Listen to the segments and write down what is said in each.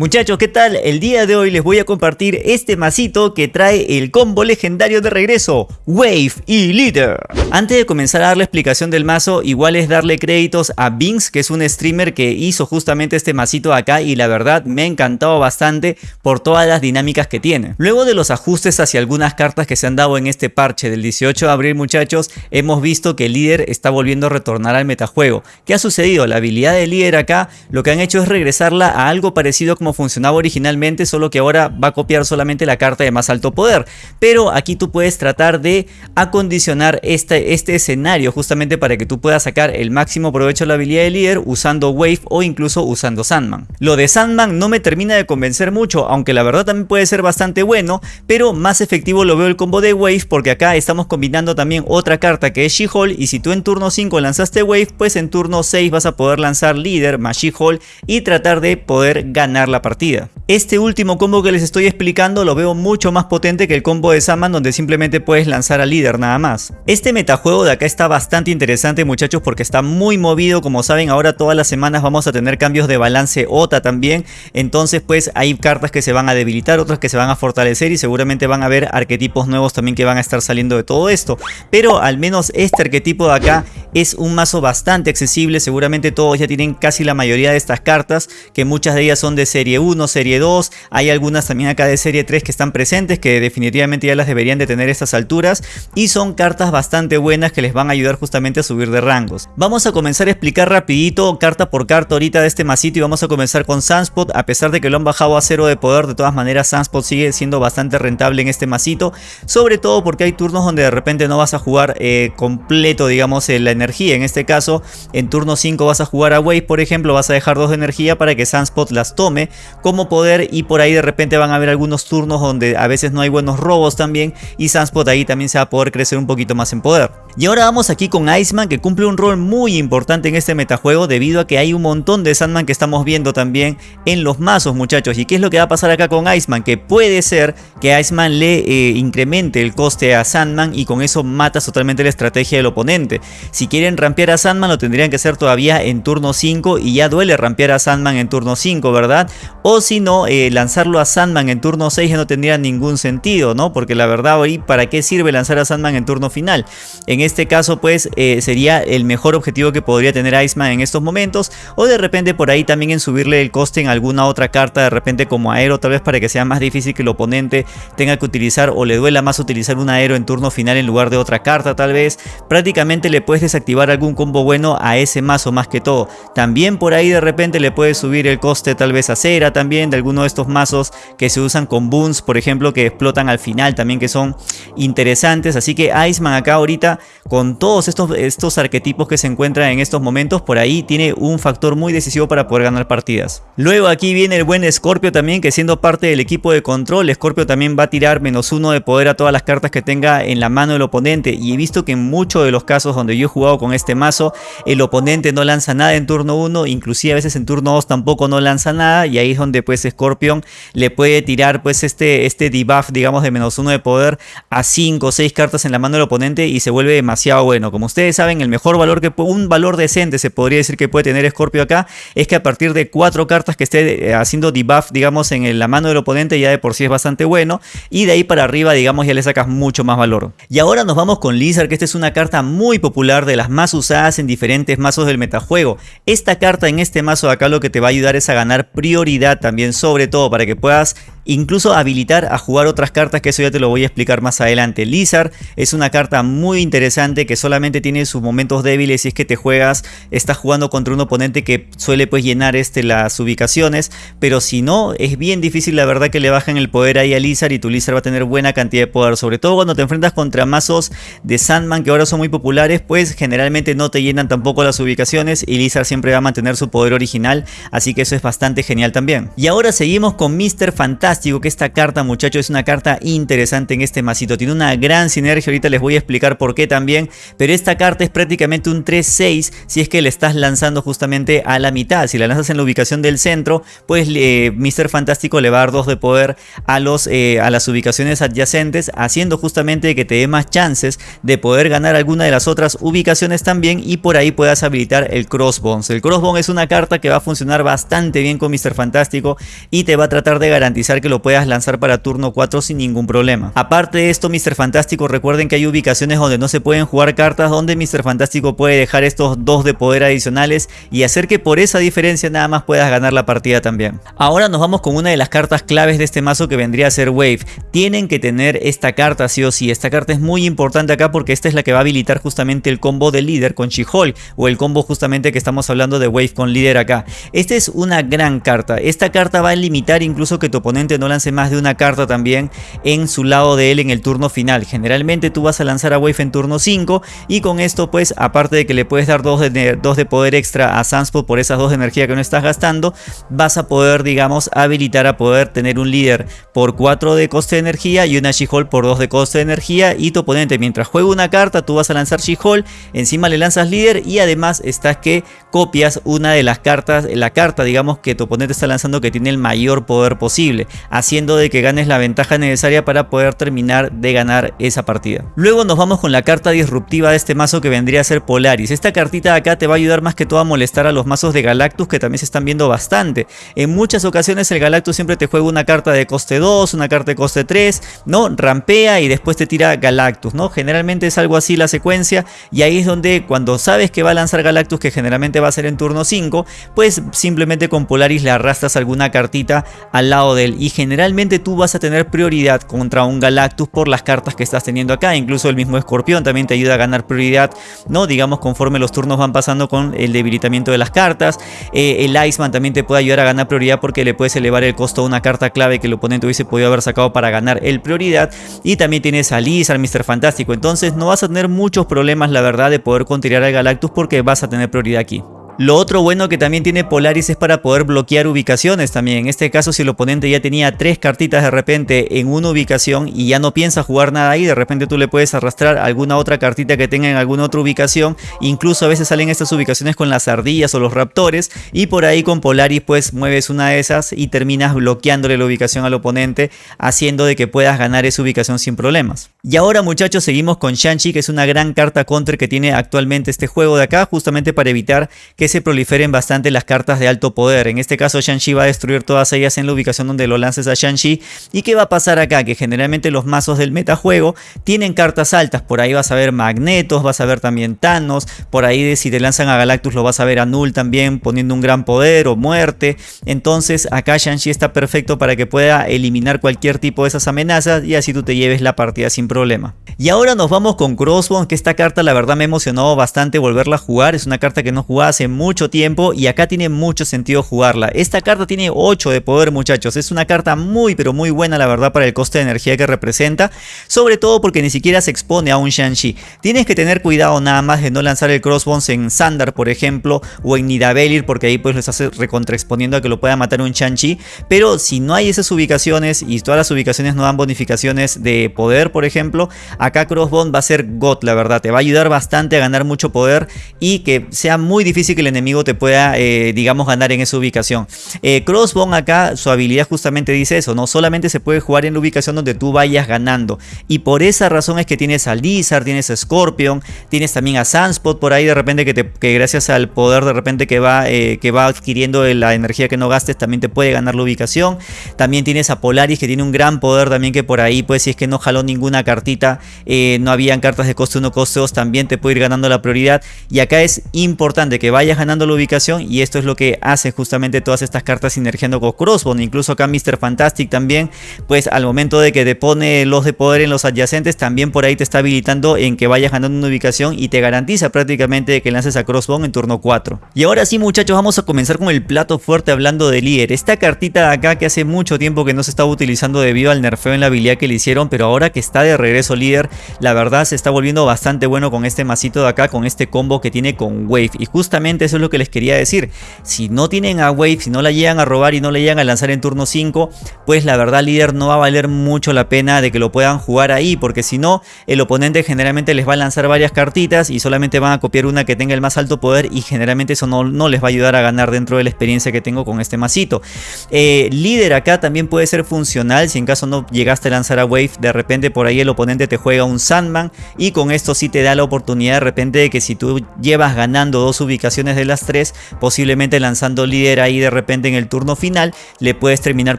Muchachos, ¿qué tal? El día de hoy les voy a compartir este masito que trae el combo legendario de regreso, Wave y Leader. Antes de comenzar a dar la explicación del mazo, igual es darle créditos a Binks, que es un streamer que hizo justamente este masito acá y la verdad me ha encantado bastante por todas las dinámicas que tiene. Luego de los ajustes hacia algunas cartas que se han dado en este parche del 18 de abril muchachos, hemos visto que el líder está volviendo a retornar al metajuego. ¿Qué ha sucedido? La habilidad del líder acá lo que han hecho es regresarla a algo parecido como funcionaba originalmente, solo que ahora va a copiar solamente la carta de más alto poder. Pero aquí tú puedes tratar de acondicionar este, este escenario justamente para que tú puedas sacar el máximo provecho de la habilidad de líder usando Wave o incluso usando Sandman. Lo de Sandman no me termina de convencer mucho, aunque la verdad también puede ser bastante bueno, pero más efectivo lo veo el combo de Wave porque acá estamos combinando también otra carta que es She-Hulk y si tú en turno 5 lanzaste Wave, pues en turno 6 vas a poder lanzar líder más She-Hulk y tratar de poder ganar la partida. Este último combo que les estoy explicando lo veo mucho más potente que el combo de Saman donde simplemente puedes lanzar al líder nada más. Este metajuego de acá está bastante interesante muchachos porque está muy movido como saben ahora todas las semanas vamos a tener cambios de balance OTA también entonces pues hay cartas que se van a debilitar otras que se van a fortalecer y seguramente van a haber arquetipos nuevos también que van a estar saliendo de todo esto pero al menos este arquetipo de acá es un mazo bastante accesible. Seguramente todos ya tienen casi la mayoría de estas cartas que muchas de ellas son de serie 1, serie 2, hay algunas también acá de serie 3 que están presentes que definitivamente ya las deberían de tener a estas alturas. Y son cartas bastante buenas que les van a ayudar justamente a subir de rangos. Vamos a comenzar a explicar rapidito carta por carta ahorita de este masito y vamos a comenzar con Sunspot, a pesar de que lo han bajado a cero de poder, de todas maneras Sunspot sigue siendo bastante rentable en este masito, sobre todo porque hay turnos donde de repente no vas a jugar eh, completo digamos la energía, en este caso en turno 5 vas a jugar a Wave por ejemplo, vas a dejar dos de energía para que Sunspot las tome como poder y por ahí de repente van a haber algunos turnos donde a veces no hay buenos robos también y Sunspot ahí también se va a poder crecer un poquito más en poder. Y ahora vamos aquí con Iceman que cumple un rol muy importante en este metajuego debido a que hay un montón de Sandman que estamos viendo también en los mazos muchachos. ¿Y qué es lo que va a pasar acá con Iceman? Que puede ser que Iceman le eh, incremente el coste a Sandman y con eso matas totalmente la estrategia del oponente. Si quieren rampear a Sandman lo tendrían que hacer todavía en turno 5 y ya duele rampear a Sandman en turno 5, ¿verdad? O si no, eh, lanzarlo a Sandman en turno 6 ya no tendría ningún sentido, ¿no? Porque la verdad hoy, ¿para qué sirve lanzar a Sandman en turno final? En este caso, pues, eh, sería el mejor objetivo que podría tener Iceman en estos momentos. O de repente por ahí también en subirle el coste en alguna otra carta, de repente como aero, tal vez para que sea más difícil que el oponente tenga que utilizar o le duela más utilizar un aero en turno final en lugar de otra carta tal vez. Prácticamente le puedes desactivar algún combo bueno a ese mazo más que todo. También por ahí de repente le puedes subir el coste tal vez a cera también de alguno de estos mazos que se usan con boons, por ejemplo, que explotan al final también que son interesantes. Así que Iceman acá ahorita con todos estos, estos arquetipos que se encuentran en estos momentos, por ahí tiene un factor muy decisivo para poder ganar partidas. Luego aquí viene el buen Scorpio también, que siendo parte del equipo de control, Scorpio también va a tirar menos uno de poder a todas las cartas que tenga en la mano del oponente. Y he visto que en muchos de los casos donde yo he jugado con este mazo, el oponente no lanza nada en turno 1, inclusive a veces en turno 2 tampoco no lanza nada. Y ahí es donde pues Scorpion le puede tirar pues este, este debuff digamos de menos uno de poder a 5 o 6 cartas en la mano del oponente y se vuelve demasiado bueno. Como ustedes saben, el mejor valor que un valor decente se podría decir que puede tener Scorpio acá es que a partir de 4 cartas que esté eh, haciendo debuff digamos en la mano del oponente ya de por sí es bastante bueno y de ahí para arriba digamos ya le sacas mucho más valor. Y ahora nos vamos con Lizard que esta es una carta muy popular de las más usadas en diferentes mazos del metajuego. Esta carta en este mazo de acá lo que te va a ayudar es a ganar prioridad también sobre todo para que puedas incluso habilitar a jugar otras cartas que eso ya te lo voy a explicar más adelante. Lizard es una carta muy interesante que solamente tiene sus momentos débiles si es que te juegas, estás jugando contra un oponente que suele pues llenar este, las ubicaciones, pero si no es bien difícil la verdad que le bajen el poder ahí a Lizard y tu Lizard va a tener buena cantidad de poder, sobre todo cuando te enfrentas contra mazos de Sandman que ahora son muy populares pues generalmente no te llenan tampoco las ubicaciones y Lizard siempre va a mantener su poder original, así que eso es bastante genial también. Y ahora seguimos con Mr. Fantastic que esta carta muchachos es una carta interesante en este masito. Tiene una gran sinergia, ahorita les voy a explicar por qué también. Pero esta carta es prácticamente un 3-6 si es que le estás lanzando justamente a la mitad. Si la lanzas en la ubicación del centro, pues eh, Mr. Fantástico le va a dar 2 de poder a, los, eh, a las ubicaciones adyacentes, haciendo justamente que te dé más chances de poder ganar alguna de las otras ubicaciones también y por ahí puedas habilitar el Crossbones. El Crossbones es una carta que va a funcionar bastante bien con Mr. Fantástico y te va a tratar de garantizar que lo puedas lanzar para turno 4 sin ningún problema. Aparte de esto, Mr. Fantástico, recuerden que hay ubicaciones donde no se pueden jugar cartas, donde Mr. Fantástico puede dejar estos dos de poder adicionales y hacer que por esa diferencia nada más puedas ganar la partida también. Ahora nos vamos con una de las cartas claves de este mazo que vendría a ser Wave. Tienen que tener esta carta sí o sí. Esta carta es muy importante acá porque esta es la que va a habilitar justamente el combo de líder con She-Hulk o el combo justamente que estamos hablando de Wave con líder acá. Esta es una gran carta. Esta carta va a limitar incluso que tu oponente no lance más de una carta también en su lado de él en el turno final. Generalmente tú vas a lanzar a Wave en turno 5 y con esto pues aparte de que le puedes dar 2 de, dos de poder extra a Sunspot por esas dos de energía que no estás gastando, vas a poder digamos habilitar a poder tener un líder por 4 de coste de energía y una She-Hulk por 2 de coste de energía y tu oponente mientras juega una carta tú vas a lanzar She-Hulk, encima le lanzas líder y además estás que copias una de las cartas, la carta digamos que tu oponente está lanzando que tiene el mayor poder posible, haciendo de que ganes la ventaja necesaria para poder terminar de ganar esa partida. Luego nos vamos con la carta disruptiva de este mazo que vendría a ser Polaris. Esta cartita acá te va a ayudar más que todo a molestar a los mazos de Galactus que también se están viendo bastante. En muchas ocasiones el Galactus siempre te juega una carta de coste 2, una carta de coste 3, ¿no? Rampea y después te tira Galactus, ¿no? Generalmente es algo así la secuencia y ahí es donde cuando sabes que va a lanzar Galactus que generalmente va a ser en turno 5, pues simplemente con Polaris le arrastras alguna cartita al lado de él y generalmente tú vas a tener prioridad contra un Galactus por las cartas que estás teniendo acá, incluso el mismo Escorpión también te ayuda a ganar prioridad, ¿no? Digamos conforme los turnos van pasando con el debilitamiento de las cartas, eh, el Iceman también te puede ayudar a ganar prioridad porque le puedes elevar el costo a una carta clave que el oponente hubiese podido haber sacado para ganar el prioridad y también tienes a Lizard, Mr. Fantástico, entonces no vas a tener muchos problemas la verdad de poder continuar al Galactus porque vas a tener prioridad aquí. Lo otro bueno que también tiene Polaris es para poder bloquear ubicaciones también. En este caso si el oponente ya tenía tres cartitas de repente en una ubicación y ya no piensa jugar nada ahí, de repente tú le puedes arrastrar alguna otra cartita que tenga en alguna otra ubicación. Incluso a veces salen estas ubicaciones con las ardillas o los raptores y por ahí con Polaris pues mueves una de esas y terminas bloqueándole la ubicación al oponente haciendo de que puedas ganar esa ubicación sin problemas. Y ahora muchachos seguimos con Shang-Chi que es una gran carta counter que tiene actualmente este juego de acá justamente para evitar que se proliferen bastante las cartas de alto poder. En este caso Shang-Chi va a destruir todas ellas en la ubicación donde lo lances a Shang-Chi. ¿Y qué va a pasar acá? Que generalmente los mazos del metajuego tienen cartas altas. Por ahí vas a ver Magnetos, vas a ver también Thanos. Por ahí si te lanzan a Galactus lo vas a ver a Null también poniendo un gran poder o muerte. Entonces acá Shang-Chi está perfecto para que pueda eliminar cualquier tipo de esas amenazas y así tú te lleves la partida sin problema. Y ahora nos vamos con Crossbone, que esta carta la verdad me emocionó bastante volverla a jugar. Es una carta que no jugaba hace mucho tiempo y acá tiene mucho sentido jugarla. Esta carta tiene 8 de poder muchachos. Es una carta muy pero muy buena la verdad para el coste de energía que representa. Sobre todo porque ni siquiera se expone a un Shang-Chi. Tienes que tener cuidado nada más de no lanzar el Crossbones en Sandar por ejemplo o en Nidavellir porque ahí pues les hace recontraexponiendo a que lo pueda matar un Shang-Chi. Pero si no hay esas ubicaciones y todas las ubicaciones no dan bonificaciones de poder por ejemplo, acá Crossbone va a ser God la verdad. Te va a ayudar bastante a ganar mucho poder y que sea muy difícil que el enemigo te pueda, eh, digamos, ganar en esa ubicación. Eh, Crossbone acá, su habilidad justamente dice eso, no solamente se puede jugar en la ubicación donde tú vayas ganando. Y por esa razón es que tienes a Lizard, tienes a Scorpion, tienes también a Sunspot por ahí de repente que, te, gracias al poder de repente que va, eh, que va adquiriendo la energía que no gastes también te puede ganar la ubicación. También tienes a Polaris que tiene un gran poder también que por ahí pues si es que no jaló ninguna cartita, no habían cartas de coste 1, coste 2 también te puede ir ganando la prioridad. Y acá es importante que vayas ganando la ubicación y esto es lo que hace justamente todas estas cartas sinergiando con Crossbone. Incluso acá Mr. Fantastic también, pues al momento de que te pone los de poder en los adyacentes, también por ahí te está habilitando en que vayas ganando una ubicación y te garantiza prácticamente que lances a Crossbone en turno 4. Y ahora sí muchachos, vamos a comenzar con el plato fuerte hablando de líder. Esta cartita de acá que hace mucho tiempo que no se estaba utilizando debido al nerfeo en la habilidad que le hicieron, pero ahora que está de regreso líder, la verdad se está volviendo bastante bueno con este masito de acá, con este combo que tiene con Wave. Y justamente eso es lo que les quería decir. Si no tienen a Wave, si no la llegan a robar y no la llegan a lanzar en turno 5, pues la verdad líder no va a valer mucho la pena de que lo puedan jugar ahí, porque si no, el oponente generalmente les va a lanzar varias cartitas y solamente van a copiar una que tenga el más alto poder y generalmente eso no, no les va a ayudar a ganar dentro de la experiencia que tengo con este masito. Eh, líder acá también puede ser funcional si en caso no llegaste a lanzar a Wave, de repente por ahí el oponente te juega un Sandman y con esto sí te da la oportunidad de repente de que si tú llevas ganando dos ubicaciones de las tres, posiblemente lanzando líder ahí de repente en el turno final, le puedes terminar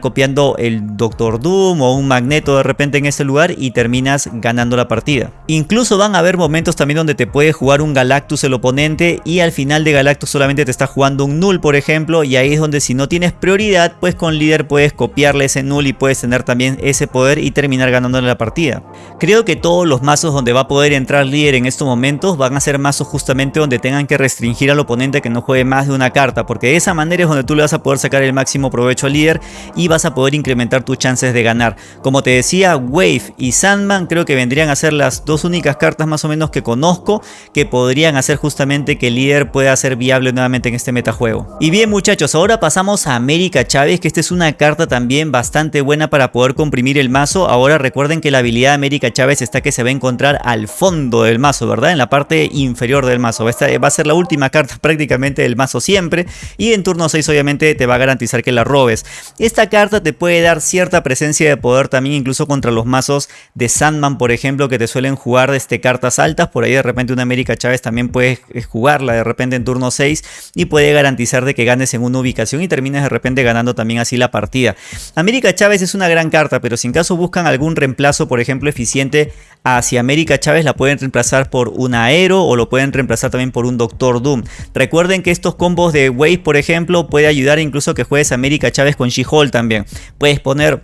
copiando el Doctor Doom o un Magneto de repente en ese lugar y terminas ganando la partida. Incluso van a haber momentos también donde te puede jugar un Galactus el oponente y al final de Galactus solamente te está jugando un Null por ejemplo y ahí es donde si no tienes prioridad pues con líder puedes copiarle ese Null y puedes tener también ese poder y terminar ganándole la partida. Creo que todos los mazos donde va a poder entrar líder en estos momentos van a ser mazos justamente donde tengan que restringir al oponente que no juegue más de una carta porque de esa manera es donde tú le vas a poder sacar el máximo provecho al líder y vas a poder incrementar tus chances de ganar. Como te decía, Wave y Sandman creo que vendrían a ser las dos únicas cartas más o menos que conozco que podrían hacer justamente que el líder pueda ser viable nuevamente en este metajuego. Y bien muchachos, ahora pasamos a América Chávez que esta es una carta también bastante buena para poder comprimir el mazo. Ahora recuerden que la habilidad de América Chávez está que se va a encontrar al fondo del mazo, ¿verdad? En la parte inferior del mazo. Esta va a ser la última carta prácticamente del mazo siempre y en turno 6 obviamente te va a garantizar que la robes. Esta carta te puede dar cierta presencia de poder también incluso contra los mazos de Sandman por ejemplo que te suelen jugar este, cartas altas. Por ahí de repente una América Chávez también puedes jugarla de repente en turno 6 y puede garantizar de que ganes en una ubicación y termines de repente ganando también así la partida. América Chávez es una gran carta pero si en caso buscan algún reemplazo por ejemplo eficiente hacia América Chávez la pueden reemplazar por un Aero o lo pueden reemplazar también por un Doctor Doom. Recuerden que estos combos de Wave por ejemplo puede ayudar incluso que juegues América Chávez con She-Hulk también. Puedes poner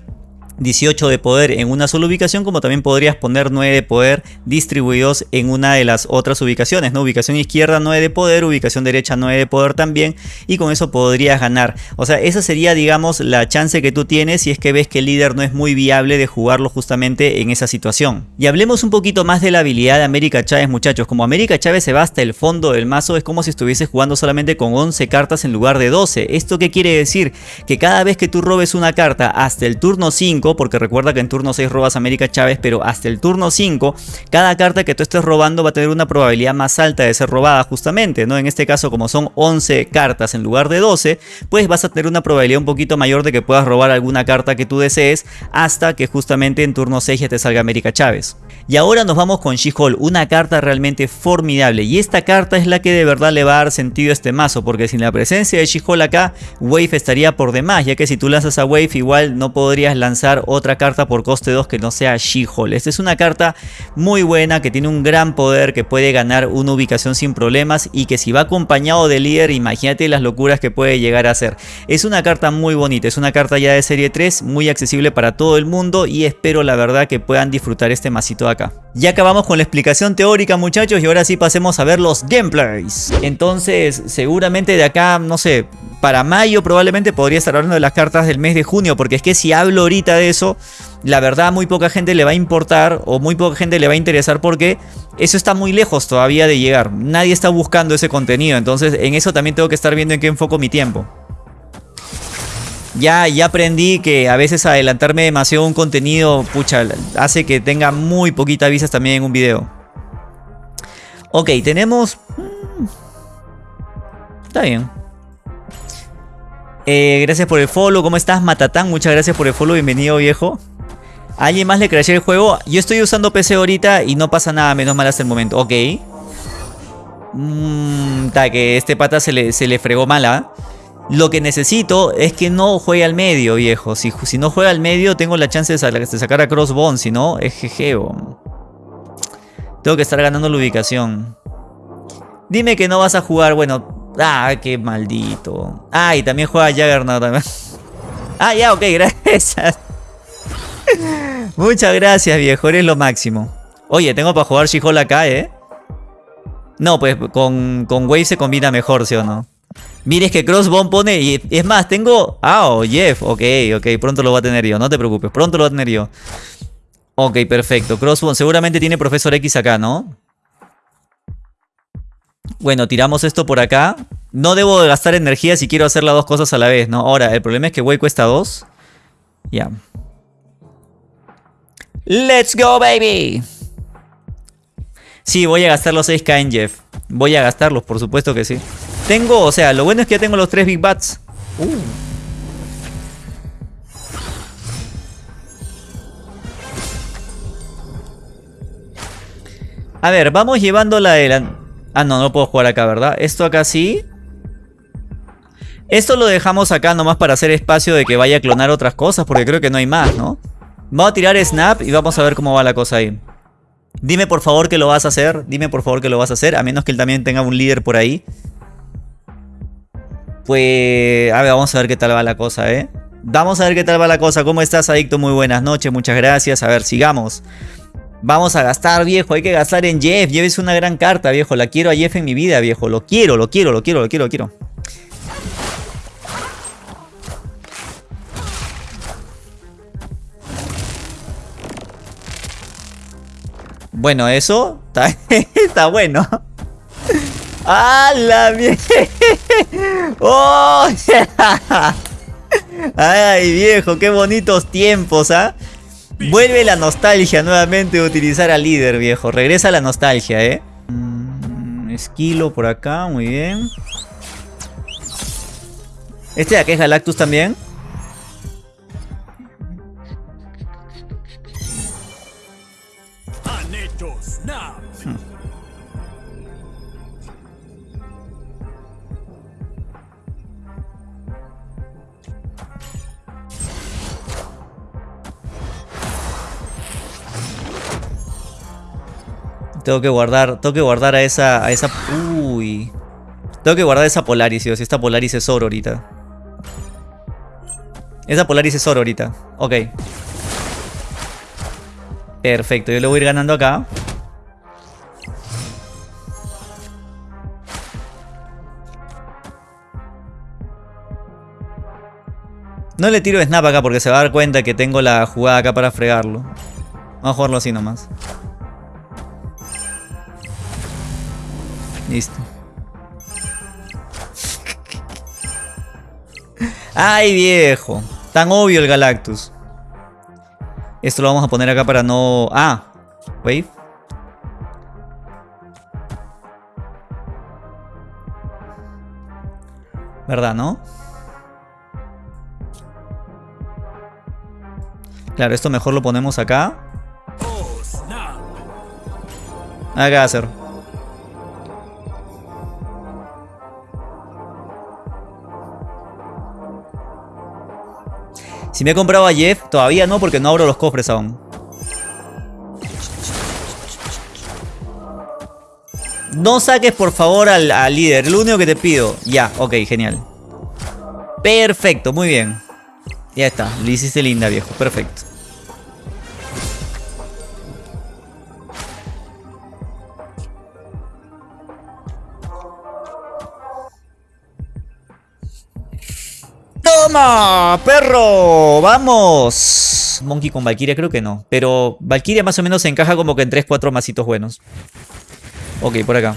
18 de poder en una sola ubicación, como también podrías poner 9 de poder distribuidos en una de las otras ubicaciones, ¿no? Ubicación izquierda 9 de poder, ubicación derecha 9 de poder también, y con eso podrías ganar. O sea, esa sería, digamos, la chance que tú tienes si es que ves que el líder no es muy viable de jugarlo justamente en esa situación. Y hablemos un poquito más de la habilidad de América Chávez, muchachos. Como América Chávez se va hasta el fondo del mazo, es como si estuvieses jugando solamente con 11 cartas en lugar de 12. ¿Esto qué quiere decir? Que cada vez que tú robes una carta hasta el turno 5, porque recuerda que en turno 6 robas América Chávez, pero hasta el turno 5, cada carta que tú estés robando va a tener una probabilidad más alta de ser robada justamente, ¿no? En este caso, como son 11 cartas en lugar de 12, pues vas a tener una probabilidad un poquito mayor de que puedas robar alguna carta que tú desees hasta que justamente en turno 6 ya te salga América Chávez. Y ahora nos vamos con She-Hulk, una carta realmente formidable. Y esta carta es la que de verdad le va a dar sentido a este mazo, porque sin la presencia de She-Hulk acá, Wave estaría por demás, ya que si tú lanzas a Wave igual no podrías lanzar otra carta por coste 2 que no sea She-Hulk. Esta es una carta muy buena, que tiene un gran poder, que puede ganar una ubicación sin problemas y que si va acompañado de líder, imagínate las locuras que puede llegar a hacer. Es una carta muy bonita, es una carta ya de serie 3, muy accesible para todo el mundo y espero la verdad que puedan disfrutar este masito de Ya acabamos con la explicación teórica muchachos y ahora sí pasemos a ver los gameplays. Entonces seguramente de acá, no sé, para mayo probablemente podría estar hablando de las cartas del mes de junio porque es que si hablo ahorita de eso, la verdad muy poca gente le va a importar o muy poca gente le va a interesar porque eso está muy lejos todavía de llegar. Nadie está buscando ese contenido, entonces en eso también tengo que estar viendo en qué enfoco mi tiempo. Ya, ya aprendí que a veces adelantarme demasiado un contenido, pucha, hace que tenga muy poquita vistas también en un video. Ok, tenemos... Mm, está bien. Eh, gracias por el follow. ¿Cómo estás, Matatán? Muchas gracias por el follow. Bienvenido, viejo. alguien más le crashé el juego? Yo estoy usando PC ahorita y no pasa nada, menos mal hasta el momento. Ok. Mmm, que este pata se le, se le fregó mala. Lo que necesito es que no juegue al medio, viejo. Si, no juega al medio, tengo la chance de, sacar a Crossbone. Si no, es jejeo. Tengo que estar ganando la ubicación. Dime que no vas a jugar, bueno... Ah, qué maldito. Ah, y también juega Juggernaut también. Ah, ya, ok, gracias. Muchas gracias, viejo. Eres lo máximo. Oye, tengo para jugar she acá, ¿eh? No, pues con, con Wave se combina mejor, ¿sí o no? Mires que Crossbone pone... Y es más, tengo... Ah, oh, Jeff. Ok, ok. Pronto lo va a tener yo. No te preocupes. Pronto lo va a tener yo. Ok, perfecto. Crossbone. Seguramente tiene Profesor X acá, ¿no? Bueno, tiramos esto por acá. No debo gastar energía si quiero hacer las dos cosas a la vez, ¿no? Ahora, el problema es que Way cuesta 2. Ya. ¡Let's go, baby! Sí, voy a gastar los 6k en Jeff. Voy a gastarlos, por supuesto que sí. Tengo, o sea, lo bueno es que ya tengo los 3 Big Bats. Uh. A ver, vamos llevando la de la... Ah, no, no puedo jugar acá, ¿verdad? Esto acá sí. Esto lo dejamos acá nomás para hacer espacio de que vaya a clonar otras cosas, porque creo que no hay más, ¿no? Vamos a tirar Snap y vamos a ver cómo va la cosa ahí. Dime por favor que lo vas a hacer, dime por favor que lo vas a hacer, a menos que él también tenga un líder por ahí. Pues, a ver, vamos a ver qué tal va la cosa, ¿eh? Vamos a ver qué tal va la cosa. ¿Cómo estás, Adicto? Muy buenas noches, muchas gracias. A ver, sigamos. Vamos a gastar, viejo. Hay que gastar en Jeff. Jeff es una gran carta, viejo. La quiero a Jeff en mi vida, viejo. Lo quiero, lo quiero, lo quiero, lo quiero, lo quiero. Bueno, eso está, está bueno. ¡A la mierda! ¡Oh! ¡Ay, viejo! ¡Qué bonitos tiempos, ah! Vuelve la nostalgia nuevamente utilizar al líder, viejo. Regresa la nostalgia, ¿eh? Mm, esquilo por acá, muy bien. ¿Este de acá es Galactus también? Tengo que guardar, tengo que guardar a esa, a esa, uy. Tengo que guardar esa Polaris, si esta Polaris es oro ahorita. Esa Polaris es oro ahorita. Ok. Perfecto, yo le voy a ir ganando acá. No le tiro snap acá porque se va a dar cuenta que tengo la jugada acá para fregarlo. Vamos a jugarlo así nomás. Listo. ¡Ay, viejo! Tan obvio el Galactus. Esto lo vamos a poner acá para no... Ah, wave. ¿Verdad, no? Claro, esto mejor lo ponemos acá. Acá hacer. Si me he comprado a Jeff, todavía no porque no abro los cofres aún. No saques por favor al, líder, lo único que te pido. Ya, ok, genial. Perfecto, muy bien. Ya está, lo hiciste linda viejo, perfecto. ¡Perro! ¡Vamos! Monkey con Valkyria creo que no. Pero Valkyria más o menos se encaja como que en 3-4 masitos buenos. Ok, por acá.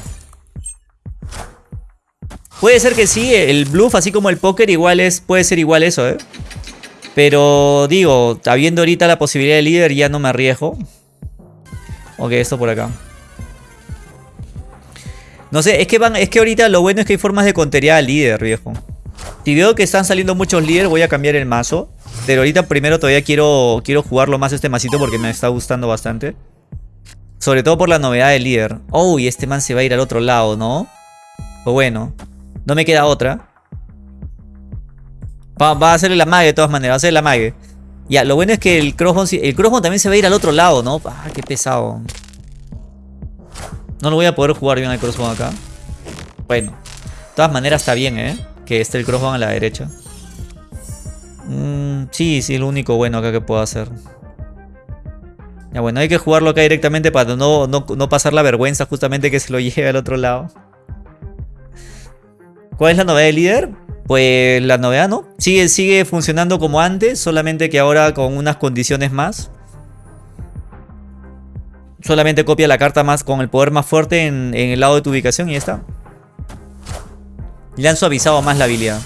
Puede ser que sí, el bluff así como el póker igual es, puede ser igual eso, ¿eh? Pero digo, habiendo ahorita la posibilidad de líder ya no me arriesgo. Ok, esto por acá. No sé, es que es que ahorita lo bueno es que hay formas de contería al líder, viejo. Si veo que están saliendo muchos líderes, voy a cambiar el mazo. Pero ahorita primero todavía quiero, quiero jugarlo más este masito porque me está gustando bastante. Sobre todo por la novedad del líder. Oh, y este man se va a ir al otro lado, ¿no? Pues bueno, no me queda otra. Va, a hacerle la mague de todas maneras, va a hacer la mague. Ya, lo bueno es que el crossbone, el crossbone también se va a ir al otro lado, ¿no? Ah, qué pesado. No lo voy a poder jugar bien al crossbone acá. Bueno, de todas maneras está bien, ¿eh? Que esté el crossbone a la derecha. Mm, sí, sí, lo único bueno acá que puedo hacer. Ya bueno, hay que jugarlo acá directamente para no, no, pasar la vergüenza justamente que se lo lleve al otro lado. ¿Cuál es la novedad del líder? Pues la novedad no. Sigue, sigue funcionando como antes, solamente que ahora con unas condiciones más. Solamente copia la carta más con el poder más fuerte en, en el lado de tu ubicación y ya está. Le han suavizado más la habilidad.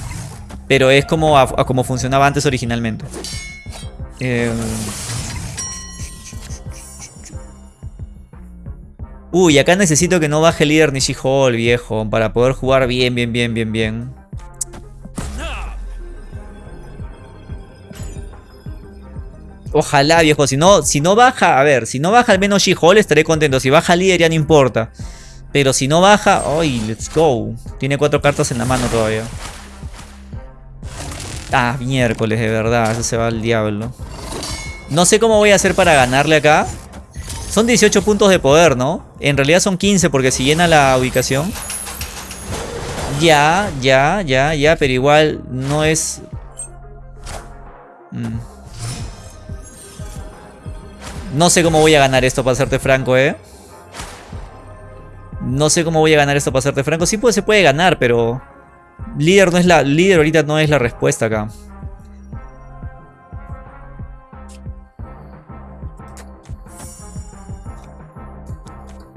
Pero es como, como funcionaba antes originalmente. Eh... Uy, acá necesito que no baje el líder ni She-Hulk, viejo. Para poder jugar bien, bien, bien, bien, bien. Ojalá, viejo. Si no, si no baja, a ver, si no baja al menos She-Hulk estaré contento. Si baja líder ya no importa. Pero si no baja... ¡Ay, let's go! Tiene cuatro cartas en la mano todavía. Ah, miércoles, de verdad. Eso se va al diablo. No sé cómo voy a hacer para ganarle acá. Son 18 puntos de poder, ¿no? En realidad son 15 porque si llena la ubicación. Ya, ya, ya, ya, pero igual no es... Mm. No sé cómo voy a ganar esto, para serte franco, ¿eh? No sé cómo voy a ganar esto, para serte franco. Sí se puede ganar, pero... Líder, no es la, líder ahorita no es la respuesta acá.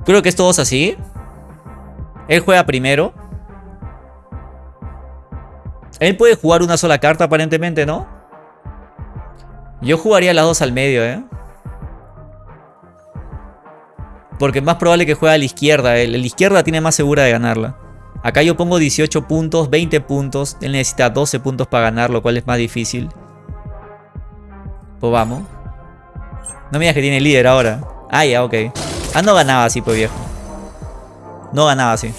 Creo que es todos así. Él juega primero. Él puede jugar una sola carta aparentemente, ¿no? Yo jugaría las dos al medio, ¿eh? Porque es más probable que juegue a la izquierda. la izquierda tiene más segura de ganarla. Acá yo pongo 18 puntos, 20 puntos. Él necesita 12 puntos para ganar, lo cual es más difícil. Pues vamos. No me que tiene líder ahora. Ah, ya, ok. Ah, no ganaba así, pues viejo. No ganaba así.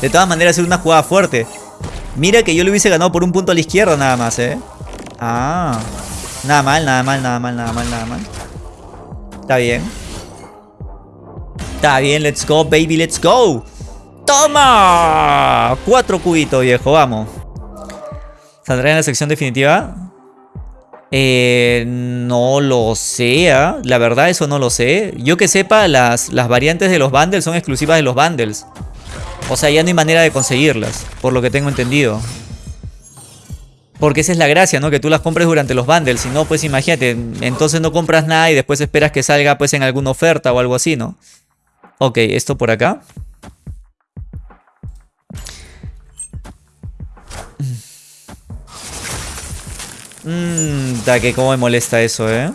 De todas maneras, es una jugada fuerte. Mira que yo le hubiese ganado por un punto a la izquierda nada más, ¿eh? Ah. Nada mal, nada mal, nada mal, nada mal, nada mal. Está bien. Está bien, let's go, baby, let's go. ¡Toma! Cuatro cubitos, viejo, vamos. ¿Saldrá en la sección definitiva? Eh, no lo sé, ¿ah? la verdad eso no lo sé. Yo que sepa, las, las variantes de los bundles son exclusivas de los bundles. O sea, ya no hay manera de conseguirlas, por lo que tengo entendido. Porque esa es la gracia, ¿no? Que tú las compres durante los bundles. Si no, pues imagínate, entonces no compras nada y después esperas que salga pues en alguna oferta o algo así, ¿no? Ok, esto por acá. Mmm, que cómo me molesta eso, ¿eh?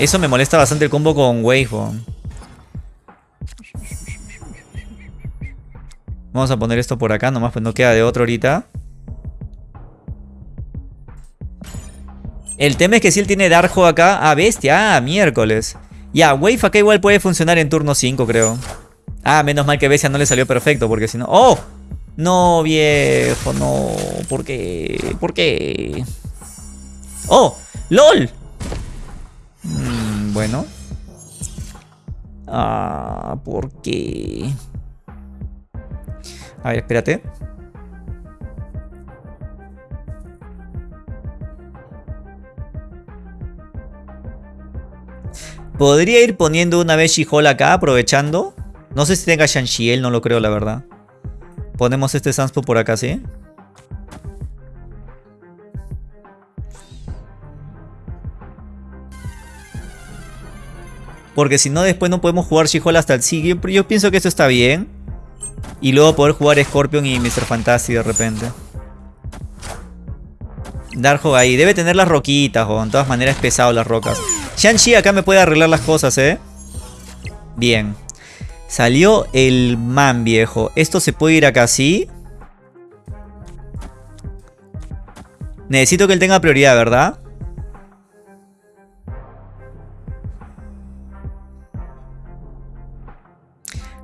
Eso me molesta bastante el combo con Wavebone. Vamos a poner esto por acá, nomás pues no queda de otro ahorita. El tema es que si él tiene Darjo acá... Ah, bestia, ah, miércoles. Ya, Wave acá igual puede funcionar en turno 5, creo. Ah, menos mal que Bestia no le salió perfecto, porque si no... ¡Oh! No, viejo, no. ¿Por qué? ¿Por qué? ¡Oh! ¡LOL! Mm, bueno. Ah, ¿por qué? A ver, espérate. Podría ir poniendo una vez She-Hulk acá, aprovechando. No sé si tenga Shang-Chi, no lo creo, la verdad. Ponemos este Sanspo por acá, ¿sí? Porque si no, después no podemos jugar She-Hulk hasta el sigue. Yo, pienso que esto está bien. Y luego poder jugar Scorpion y Mr. Fantasy de repente. Darjo ahí. Debe tener las roquitas, o en todas maneras es pesado las rocas. Shang-Chi acá me puede arreglar las cosas, ¿eh? Bien. Salió el man, viejo. Esto se puede ir acá así. Necesito que él tenga prioridad, ¿verdad?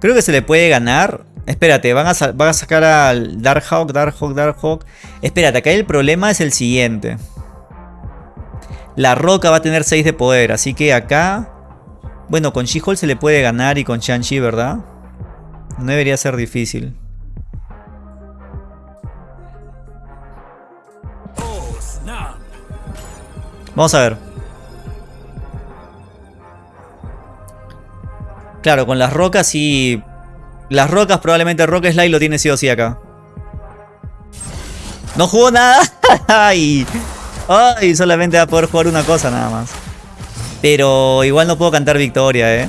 Creo que se le puede ganar. Espérate, van a, van a sacar al Darkhawk, Darkhawk, Darkhawk. Espérate, acá el problema es el siguiente. La roca va a tener 6 de poder, así que acá bueno, con She-Hulk se le puede ganar y con Shang-Chi, ¿verdad? No debería ser difícil. Vamos a ver. Claro, con las rocas sí... Las rocas probablemente Rock Slide lo tiene sí o sí acá. No jugó nada. Ay. Ay, solamente va a poder jugar una cosa nada más. Pero igual no puedo cantar victoria, ¿eh?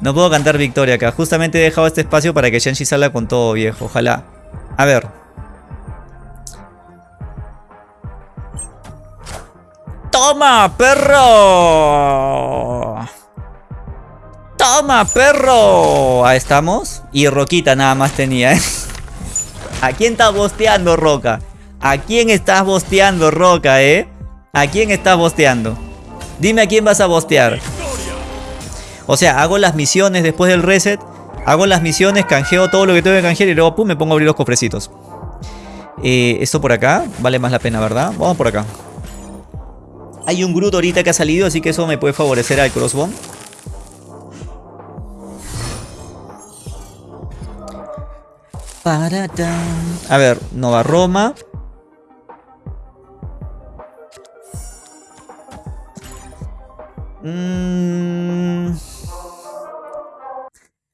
No puedo cantar victoria acá. Justamente he dejado este espacio para que Shanshi salga con todo, viejo. Ojalá. A ver. ¡Toma, perro! ¡Toma, perro! Ahí estamos. Y Roquita nada más tenía, ¿eh? ¿A quién estás bosteando, Roca? ¿A quién estás bosteando, Roca, eh? ¿A quién estás bosteando? Dime a quién vas a bostear. O sea, hago las misiones después del reset. Hago las misiones, canjeo todo lo que tengo que canjear y luego pum, me pongo a abrir los cofrecitos. Eh, esto por acá vale más la pena, ¿verdad? Vamos por acá. Hay un Groot ahorita que ha salido, así que eso me puede favorecer al Crossbone. A ver, Nova Roma. Mmm...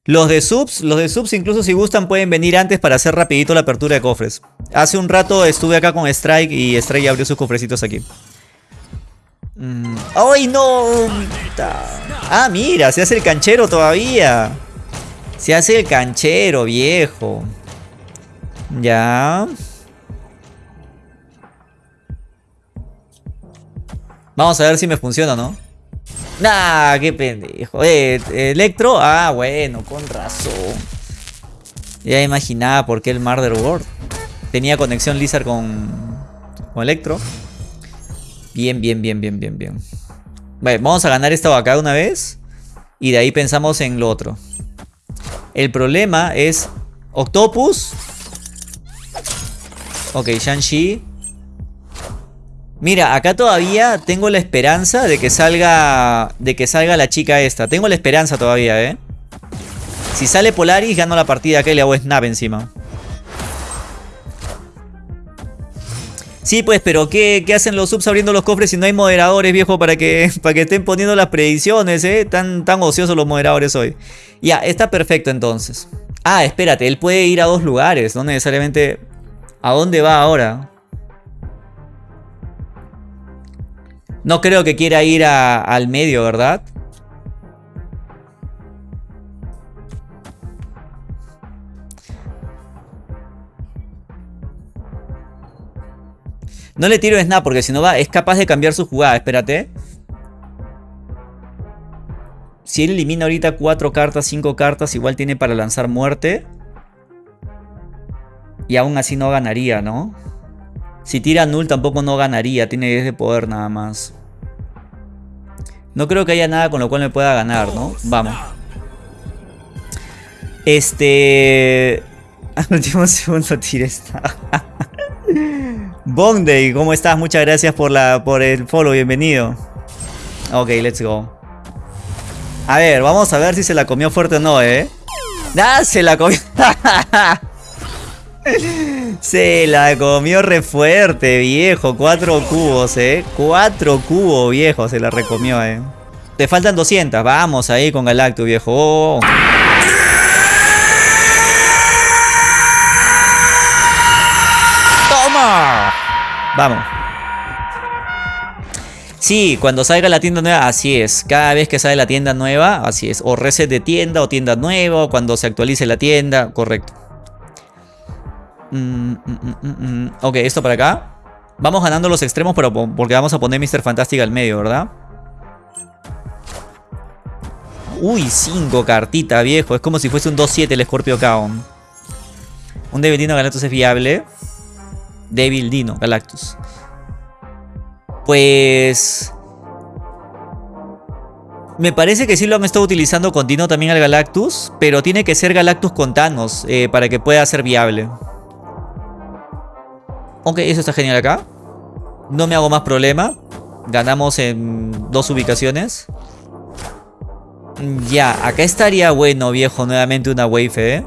Los de subs, los de subs incluso si gustan pueden venir antes para hacer rapidito la apertura de cofres. Hace un rato estuve acá con Strike y Strike abrió sus cofrecitos aquí. Mm. ¡Ay, no! Ah, mira, se hace el canchero todavía. Se hace el canchero, viejo. Ya. Vamos a ver si me funciona, ¿no? Nah, qué pendejo. Eh, Electro. Ah, bueno, con razón. Ya imaginaba por qué el Murder World. Tenía conexión Lizard con, con Electro. Bien, bien, bien, bien, bien, bien. Vale, vamos a ganar esta vaca una vez. Y de ahí pensamos en lo otro. El problema es Octopus. Ok, Shang-Chi. Mira, acá todavía tengo la esperanza de que salga de que salga la chica esta. Tengo la esperanza todavía, ¿eh? Si sale Polaris, gano la partida acá y le hago snap encima. Sí, pues, pero ¿qué, hacen los subs abriendo los cofres si no hay moderadores, viejo, para que, para que estén poniendo las predicciones, eh? Tan, tan ociosos los moderadores hoy. Ya, está perfecto entonces. Ah, espérate, él puede ir a dos lugares, no necesariamente... ¿A dónde va ahora? No creo que quiera ir al medio, ¿verdad? No le tiro snap porque si no va, es capaz de cambiar su jugada. Espérate. Si él elimina ahorita 4 cartas, 5 cartas, igual tiene para lanzar muerte. Y aún así no ganaría, ¿no? Si tira null tampoco no ganaría, tiene 10 de poder nada más. No creo que haya nada con lo cual me pueda ganar, ¿no? Vamos. Este... Al último segundo tira esta. Bondey, ¿cómo estás? Muchas gracias por, la, por el follow, bienvenido. Ok, let's go. A ver, vamos a ver si se la comió fuerte o no, ¿eh? ¡Ah, se la comió! Se la comió re fuerte, viejo. Cuatro cubos, eh. Cuatro cubos, viejo. Se la recomió, eh. Te faltan 200. Vamos ahí con Galactus, viejo. ¡Toma! Vamos. Sí, cuando salga la tienda nueva, así es. Cada vez que sale la tienda nueva, así es. O reset de tienda o tienda nueva, cuando se actualice la tienda, correcto. Mm, mm, mm, ok, esto para acá. Vamos ganando los extremos pero porque vamos a poner Mr. Fantastic al medio, ¿verdad? Uy, 5 cartitas, viejo. Es como si fuese un 2-7 el Scorpio Kaon. Un Devil Dino Galactus es viable. Devil Dino Galactus. Pues... Me parece que sí lo han estado utilizando con Dino también al Galactus. Pero tiene que ser Galactus con Thanos eh, para que pueda ser viable. Ok, eso está genial acá. No me hago más problema. Ganamos en dos ubicaciones. Ya, acá estaría bueno, viejo, nuevamente una wave, ¿eh?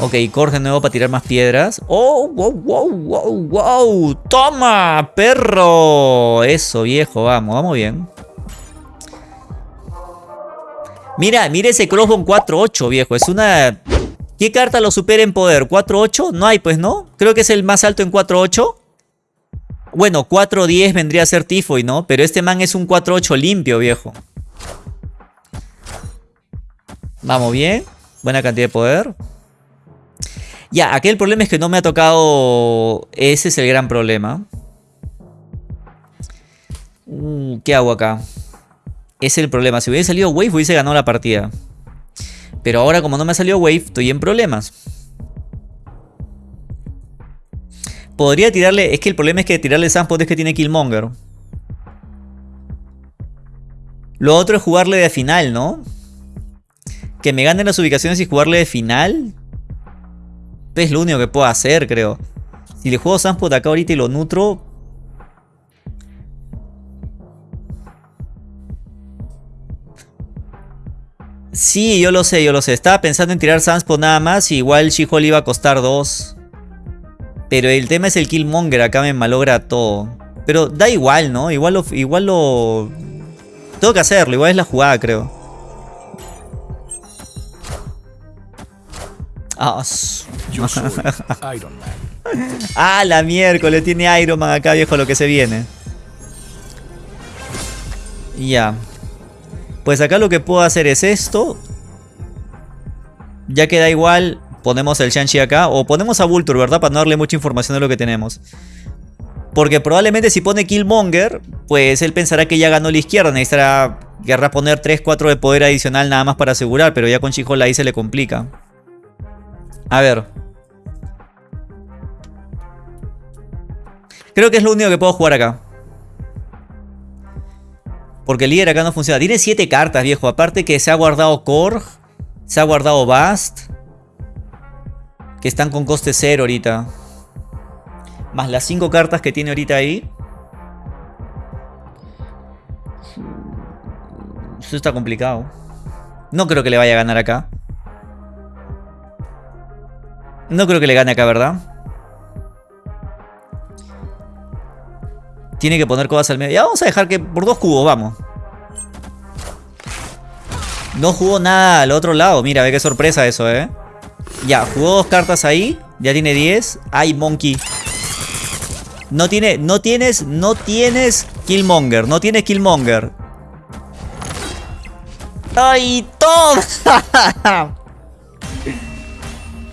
Ok, corre de nuevo para tirar más piedras. ¡Oh, wow, wow, wow, wow! ¡Toma, perro! Eso, viejo, vamos, vamos bien. Mira, mira ese crossbone 4-8, viejo. Es una ¿Qué carta lo supera en poder? ¿4-8? No hay pues, ¿no? Creo que es el más alto en 4-8. Bueno, 4-10 vendría a ser Tifoy, ¿no? Pero este man es un 4-8 limpio, viejo. Vamos bien. Buena cantidad de poder. Ya, aquel problema es que no me ha tocado... Ese es el gran problema. Uh, ¿Qué hago acá? Es el problema. Si hubiese salido Wave, hubiese ganado la partida. Pero ahora como no me ha salido Wave, estoy en problemas. Podría tirarle... Es que el problema es que tirarle Sunspot es que tiene Killmonger. Lo otro es jugarle de final, ¿no? Que me ganen las ubicaciones y jugarle de final. Es lo único que puedo hacer, creo. Si le juego Sunspot acá ahorita y lo nutro... Sí, yo lo sé, yo lo sé. Estaba pensando en tirar Sunspot nada más y igual She-Hulk iba a costar 2. Pero el tema es el Killmonger, acá me malogra todo. Pero da igual, ¿no? Igual lo... Igual lo... Tengo que hacerlo, igual es la jugada, creo. Ah, Yo soy Iron Man. ah, la miércoles, tiene Iron Man acá, viejo, lo que se viene. Ya. Pues acá lo que puedo hacer es esto. Ya queda igual, ponemos el Shang-Chi acá. O ponemos a Vulture, ¿verdad? Para no darle mucha información de lo que tenemos. Porque probablemente si pone Killmonger, pues él pensará que ya ganó la izquierda. Necesitará querrá poner 3-4 de poder adicional nada más para asegurar. Pero ya con Chijola ahí se le complica. A ver. Creo que es lo único que puedo jugar acá. Porque el líder acá no funciona. Tiene 7 cartas, viejo. Aparte que se ha guardado Korg. Se ha guardado Bast. Que están con coste 0 ahorita. Más las 5 cartas que tiene ahorita ahí. Eso está complicado. No creo que le vaya a ganar acá. No creo que le gane acá, ¿verdad? Tiene que poner cosas al medio. Ya vamos a dejar que por dos cubos, vamos. No jugó nada al otro lado. Mira, ve qué sorpresa eso, ¿eh? Ya, jugó dos cartas ahí. Ya tiene 10. Ay, Monkey. No tiene, no tienes, no tienes Killmonger. No tienes Killmonger. ¡Ay, todo!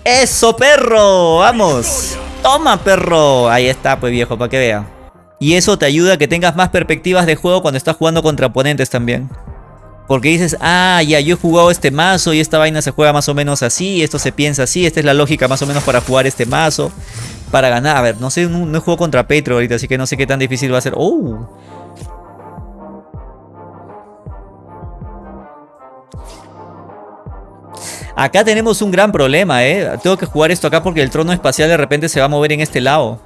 ¡Eso, perro! ¡Vamos! ¡Toma, perro! Ahí está, pues viejo, para que vea. Y eso te ayuda a que tengas más perspectivas de juego cuando estás jugando contra oponentes también. Porque dices, ah, ya, yo he jugado este mazo y esta vaina se juega más o menos así, esto se piensa así, esta es la lógica más o menos para jugar este mazo, para ganar. A ver, no sé, no, no jugado contra Petro ahorita, así que no sé qué tan difícil va a ser. ¡Oh! Acá tenemos un gran problema, ¿eh? Tengo que jugar esto acá porque el trono espacial de repente se va a mover en este lado.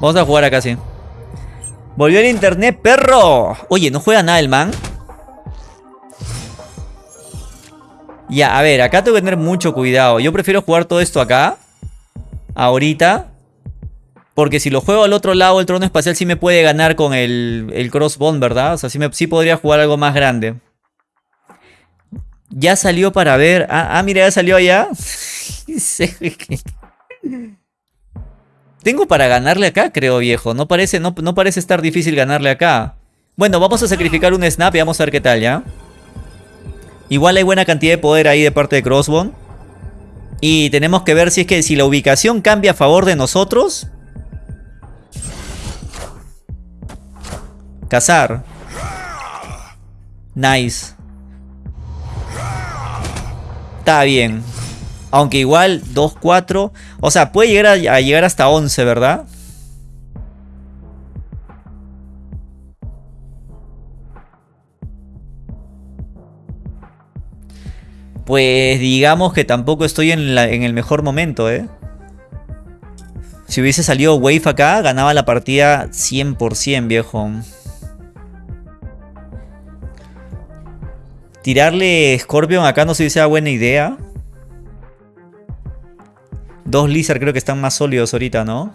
Vamos a jugar acá, sí. Volvió el internet, perro. Oye, ¿no juega nada el man? Ya, a ver, acá tengo que tener mucho cuidado. Yo prefiero jugar todo esto acá. Ahorita. Porque si lo juego al otro lado, el trono espacial sí me puede ganar con el, el crossbone, ¿verdad? O sea, sí, me, sí podría jugar algo más grande. Ya salió para ver. Ah, ah mira, ya salió allá. Tengo para ganarle acá, creo, viejo. No parece, no, no parece estar difícil ganarle acá. Bueno, vamos a sacrificar un snap y vamos a ver qué tal, ¿ya? Igual hay buena cantidad de poder ahí de parte de Crossbone. Y tenemos que ver si es que si la ubicación cambia a favor de nosotros. Cazar. Nice. Está bien. Aunque igual 2, 4. O sea, puede llegar a, llegar hasta 11, ¿verdad? Pues digamos que tampoco estoy en, en el mejor momento, ¿eh? Si hubiese salido Wave acá, ganaba la partida 100%, viejo. Tirarle Scorpion acá no si sea buena idea. Dos Lizard creo que están más sólidos ahorita, ¿no?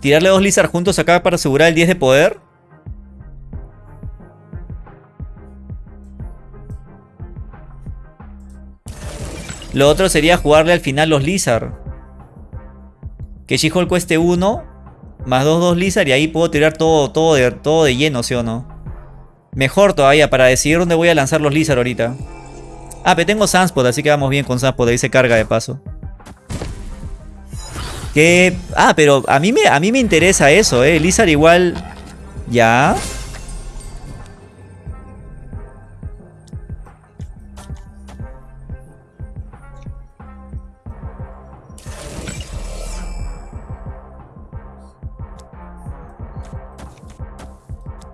Tirarle dos Lizard juntos acá para asegurar el 10 de poder. Lo otro sería jugarle al final los Lizard. Que She-Hulk cueste 1. Más 2, 2 Lizard. Y ahí puedo tirar todo, todo, de, todo de lleno, ¿sí o no? Mejor todavía para decidir dónde voy a lanzar los Lizard ahorita. Ah, pero tengo Sunspot, así que vamos bien con Sunspot. Ahí se carga de paso. Que... Ah, pero a mí me, a mí me interesa eso, ¿eh? Lizard igual... Ya...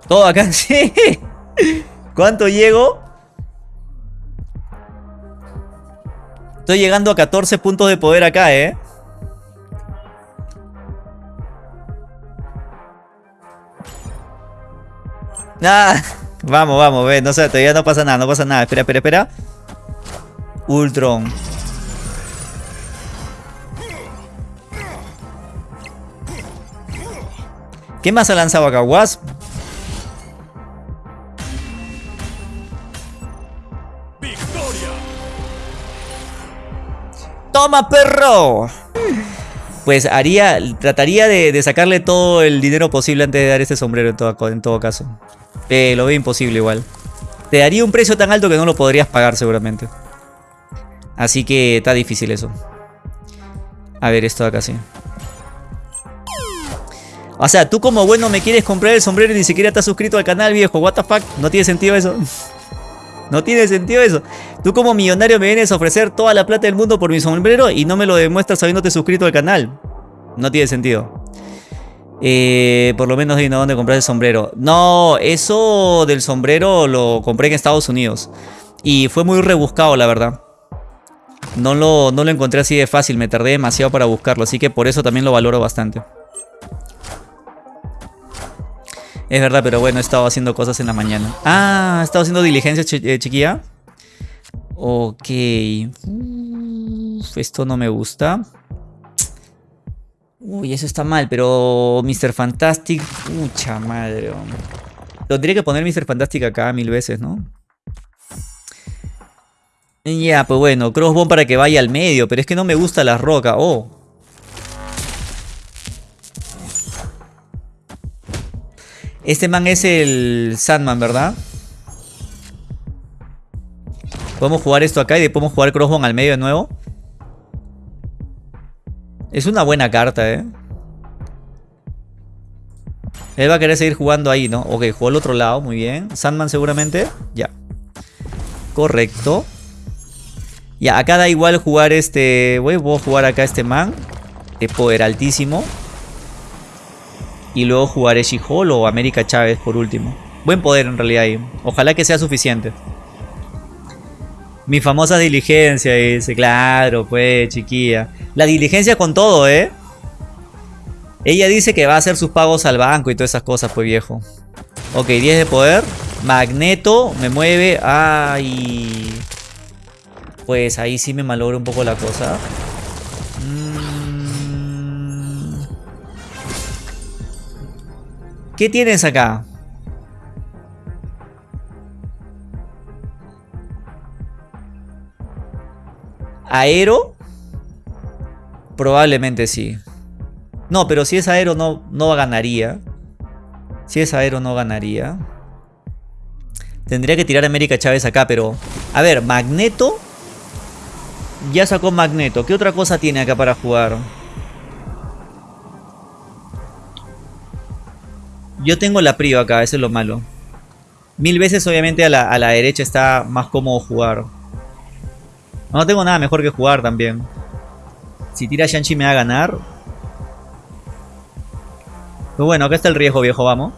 Todo acá, sí. ¿Cuánto llego? Estoy llegando a 14 puntos de poder acá, ¿eh? Ah, vamos, vamos, ve, no sé, todavía no pasa nada, no pasa nada. Espera, espera, espera. Ultron. ¿Qué más ha lanzado acá? Wasp. ¡Toma, perro! Pues haría, trataría de, sacarle todo el dinero posible antes de dar este sombrero en todo, caso. Eh, lo veo imposible igual. Te daría un precio tan alto que no lo podrías pagar seguramente. Así que está difícil eso. A ver, esto de acá sí. O sea, tú como bueno me quieres comprar el sombrero y ni siquiera estás suscrito al canal, viejo. What the fuck? No tiene sentido eso. No tiene sentido eso. Tú como millonario me vienes a ofrecer toda la plata del mundo por mi sombrero y no me lo demuestras habiéndote suscrito al canal. No tiene sentido. Eh, por lo menos dime dónde compras el sombrero. No, eso del sombrero lo compré en Estados Unidos. Y fue muy rebuscado, la verdad. No lo, no lo encontré así de fácil, me tardé demasiado para buscarlo. Así que por eso también lo valoro bastante. Es verdad, pero bueno, he estado haciendo cosas en la mañana. Ah, he estado haciendo diligencia, eh, chiquilla. Ok. esto no me gusta. Uy, eso está mal, pero Mr. Fantastic... Mucha madre. Tendría que poner Mr. Fantastic acá mil veces, ¿no? Ya, pues bueno, Crossbone para que vaya al medio, pero es que no me gusta la roca. Oh, Este man es el Sandman, ¿verdad? Podemos jugar esto acá y después podemos jugar Crossbone al medio de nuevo. Es una buena carta, ¿eh? Él va a querer seguir jugando ahí, ¿no? Ok, jugó al otro lado, muy bien. Sandman seguramente. Ya. Correcto. Ya, acá da igual jugar este... Voy a jugar acá este man. De poder altísimo. Y luego jugaré She-Hall o América Chávez por último. Buen poder en realidad ahí. Ojalá que sea suficiente. Mi famosa diligencia, dice. Claro, pues, chiquilla. La diligencia con todo, ¿eh? Ella dice que va a hacer sus pagos al banco y todas esas cosas, pues, viejo. Ok, 10 de poder. Magneto me mueve. Ay. Pues ahí sí me malogra un poco la cosa. ¿Qué tienes acá? ¿Aero? Probablemente sí. No, pero si es aero no, no ganaría. Si es aero no ganaría. Tendría que tirar a América Chávez acá, pero... A ver, Magneto... Ya sacó Magneto. ¿Qué otra cosa tiene acá para jugar? Yo tengo la Prio acá, eso es lo malo. Mil veces obviamente a la, derecha está más cómodo jugar. No tengo nada mejor que jugar también. Si tira Shanchi me va a ganar. Pues bueno, acá está el riesgo viejo, vamos.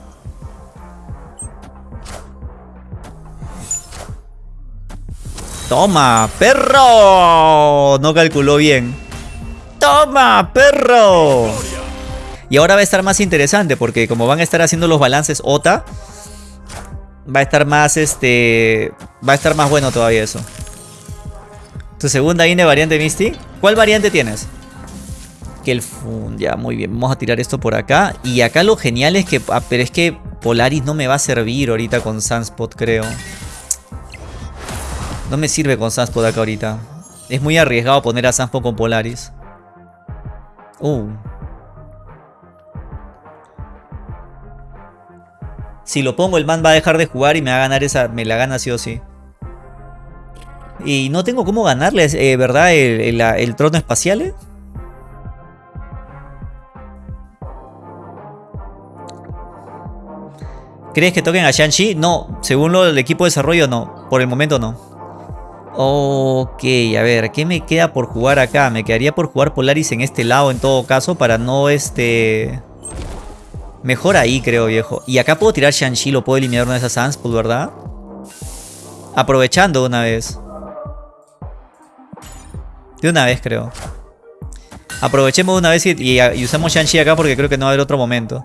¡Toma, perro! No calculó bien. ¡Toma, perro! Y ahora va a estar más interesante porque como van a estar haciendo los balances OTA, va a estar más este va a estar más bueno todavía eso. Tu segunda INE variante Misty. ¿Cuál variante tienes? Que el ya muy bien. Vamos a tirar esto por acá y acá lo genial es que ah, pero es que Polaris no me va a servir ahorita con Sunspot, creo. No me sirve con Sunspot acá ahorita. Es muy arriesgado poner a Sampo con Polaris. Uh. Si lo pongo, el man va a dejar de jugar y me va a ganar esa. Me la gana sí o sí. Y no tengo cómo ganarles, eh, ¿verdad? El, trono espacial. Eh. ¿Crees que toquen a Shang-Chi? No, según lo del equipo de desarrollo, no. Por el momento no. Ok, a ver, ¿qué me queda por jugar acá? Me quedaría por jugar Polaris en este lado en todo caso para no este... Mejor ahí, creo, viejo. Y acá puedo tirar Shang-Chi, lo puedo eliminar una de esas Sunspot, ¿verdad? Aprovechando una vez. De una vez, creo. Aprovechemos una vez y, usamos Shang-Chi acá porque creo que no va a haber otro momento.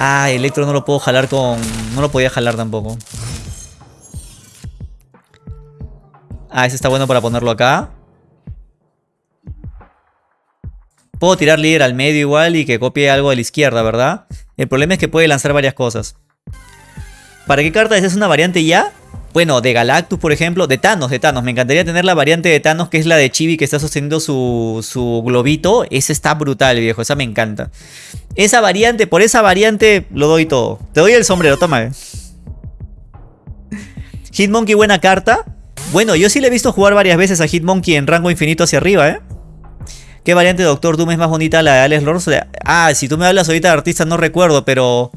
Ah, Electro no lo puedo jalar con... No lo podía jalar tampoco. Ah, ese está bueno para ponerlo acá. Puedo tirar líder al medio igual y que copie algo a la izquierda, ¿verdad? El problema es que puede lanzar varias cosas. ¿Para qué carta es una variante ya? Bueno, de Galactus, por ejemplo. De Thanos, de Thanos. Me encantaría tener la variante de Thanos, que es la de Chibi, que está sosteniendo su, su globito. Esa está brutal, viejo. Esa me encanta. Esa variante, por esa variante lo doy todo. Te doy el sombrero, toma. Eh. Hitmonkey, buena carta. Bueno, yo sí le he visto jugar varias veces a Hitmonkey en rango infinito hacia arriba, ¿eh? ¿Qué variante de Doctor Doom es más bonita? La de Alex Lords. Ah, si tú me hablas ahorita de artista no recuerdo, pero...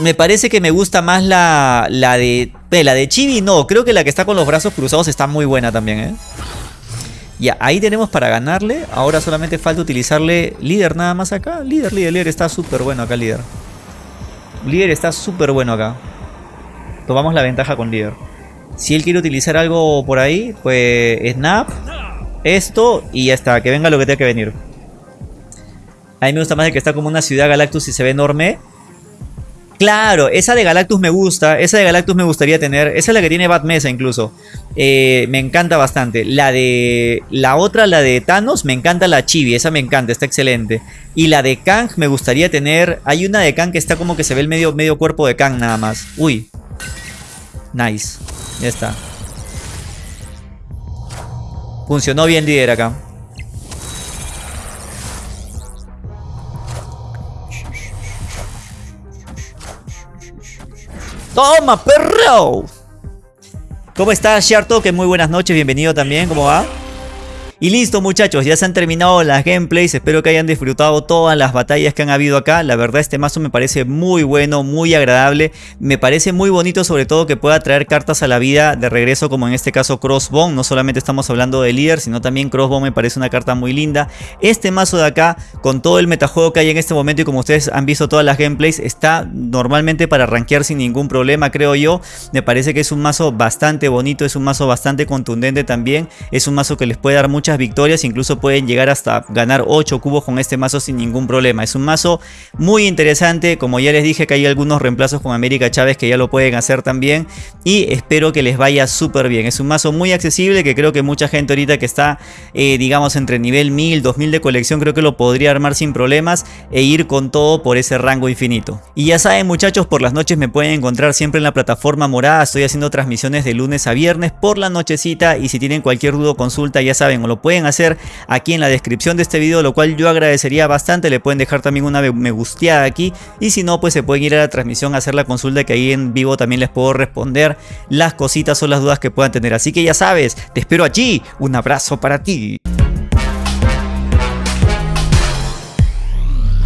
Me parece que me gusta más la, la de... la de Chibi no, creo que la que está con los brazos cruzados está muy buena también, ¿eh? Ya, ahí tenemos para ganarle. Ahora solamente falta utilizarle líder nada más acá. Líder, líder, líder. Está súper bueno acá, líder. Líder está súper bueno acá. Tomamos la ventaja con líder. Si él quiere utilizar algo por ahí, pues Snap esto y ya está, que venga lo que tenga que venir. A mí me gusta más de que está como una ciudad Galactus y se ve enorme. Claro, esa de Galactus me gusta, esa de Galactus me gustaría tener, esa es la que tiene Bad Mesa incluso. Eh, me encanta bastante. La de la otra, la de Thanos, me encanta la Chibi, esa me encanta, está excelente. Y la de Kang me gustaría tener, hay una de Kang que está como que se ve el medio, medio cuerpo de Kang nada más. Uy. Nice, ya está. Funcionó bien líder acá. ¡Toma, perro! ¿Cómo estás, Que Muy buenas noches, bienvenido también, ¿cómo va? Y listo muchachos, ya se han terminado las gameplays, espero que hayan disfrutado todas las batallas que han habido acá, la verdad este mazo me parece muy bueno, muy agradable, me parece muy bonito sobre todo que pueda traer cartas a la vida de regreso como en este caso Crossbone, no solamente estamos hablando de líder, sino también Crossbone me parece una carta muy linda, este mazo de acá con todo el metajuego que hay en este momento y como ustedes han visto todas las gameplays, está normalmente para rankear sin ningún problema creo yo, me parece que es un mazo bastante bonito, es un mazo bastante contundente también, es un mazo que les puede dar victorias, incluso pueden llegar hasta ganar 8 cubos con este mazo sin ningún problema. Es un mazo muy interesante, como ya les dije que hay algunos reemplazos con América Chávez que ya lo pueden hacer también y espero que les vaya súper bien. Es un mazo muy accesible que creo que mucha gente ahorita que está eh, digamos entre nivel 1000, 2000 de colección creo que lo podría armar sin problemas e ir con todo por ese rango infinito. Y ya saben muchachos, por las noches me pueden encontrar siempre en la plataforma morada, estoy haciendo transmisiones de lunes a viernes por la nochecita y si tienen cualquier duda o consulta ya saben o lo pueden hacer aquí en la descripción de este video, lo cual yo agradecería bastante. Le pueden dejar también una me gusteada aquí y si no, pues se pueden ir a la transmisión a hacer la consulta que ahí en vivo también les puedo responder las cositas o las dudas que puedan tener. Así que ya sabes, te espero allí. Un abrazo para ti.